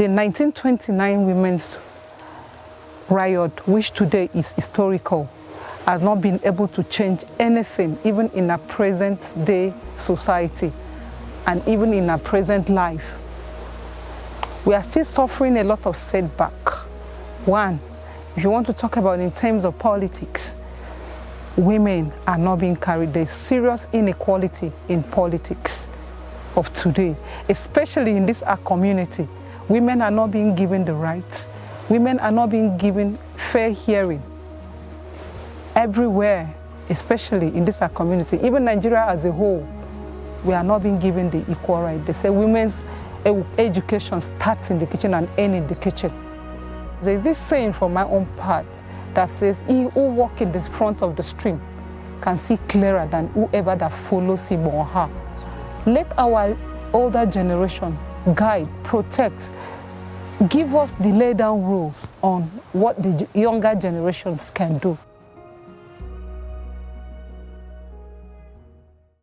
The 1929 women's riot, which today is historical, has not been able to change anything, even in our present day society and even in our present life. We are still suffering a lot of setback. One, if you want to talk about in terms of politics, women are not being carried. There's serious inequality in politics of today, especially in this our community. Women are not being given the rights. Women are not being given fair hearing. Everywhere, especially in this community, even Nigeria as a whole, we are not being given the equal right. They say women's education starts in the kitchen and ends in the kitchen. There's this saying from my own part that says, he who walks in the front of the stream can see clearer than whoever that follows him or her. Let our older generation guide, protect, give us the lay down rules on what the younger generations can do.